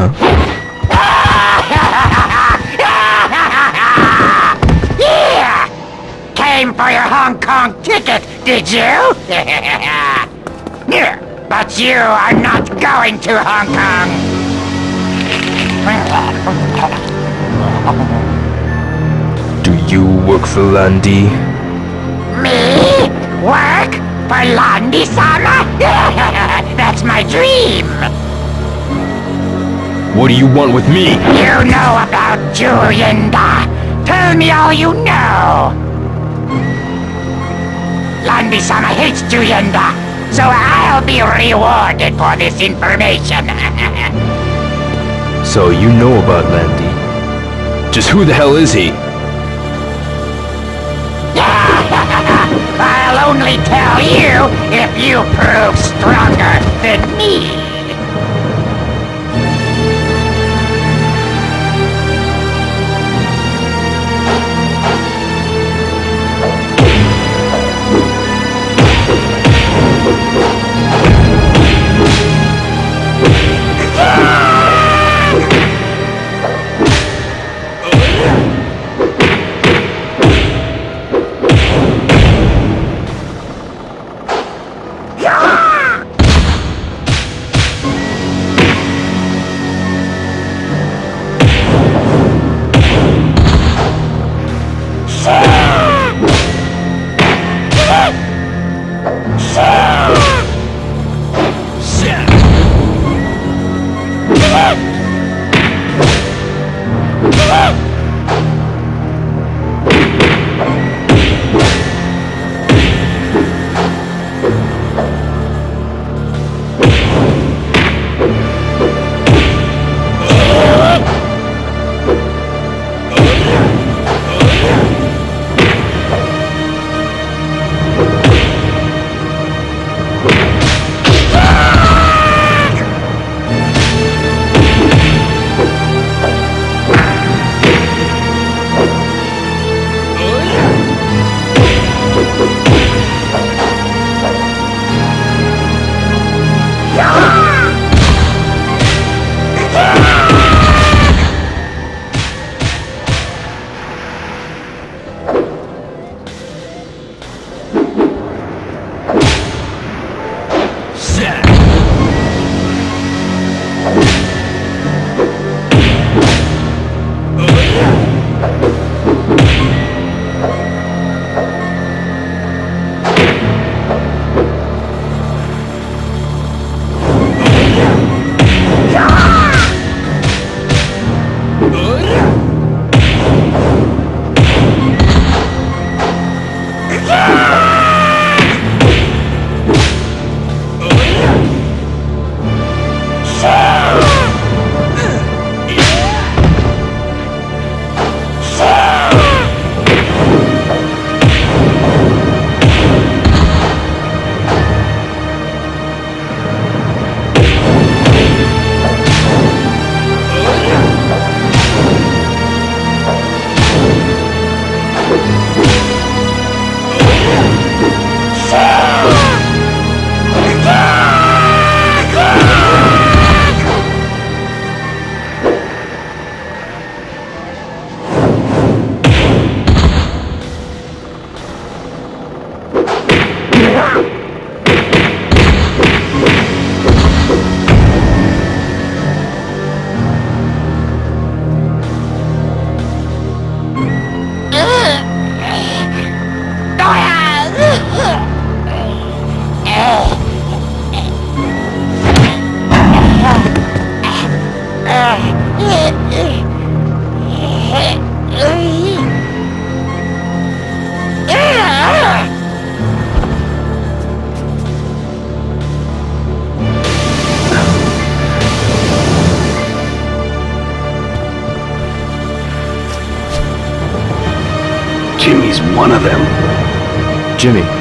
Huh. yeah! Came for your Hong Kong ticket, did you? but you are not going to Hong Kong. Do you work for Lan Di? Me? Work? For Lan Di-sama? That's my dream! What do you want with me? You know about Zhu Yuan Da. Tell me all you know. Lan Di-sama hates Zhu Yuan Da, so I'll be rewarded for this information. So you know about Lan Di. Just who the hell is he? I'll only tell you if you prove stronger than me. Yeah. Jimmy's one of them. Jimmy,